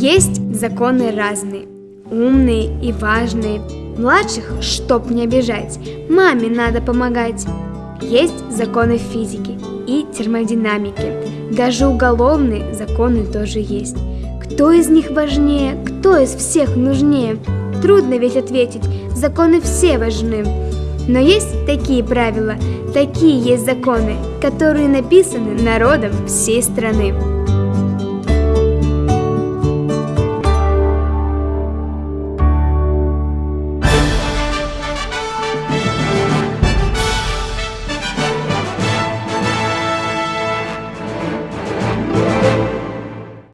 Есть законы разные, умные и важные. Младших, чтоб не обижать, маме надо помогать. Есть законы физики и термодинамики. Даже уголовные законы тоже есть. Кто из них важнее, кто из всех нужнее? Трудно ведь ответить, законы все важны. Но есть такие правила, такие есть законы, которые написаны народом всей страны.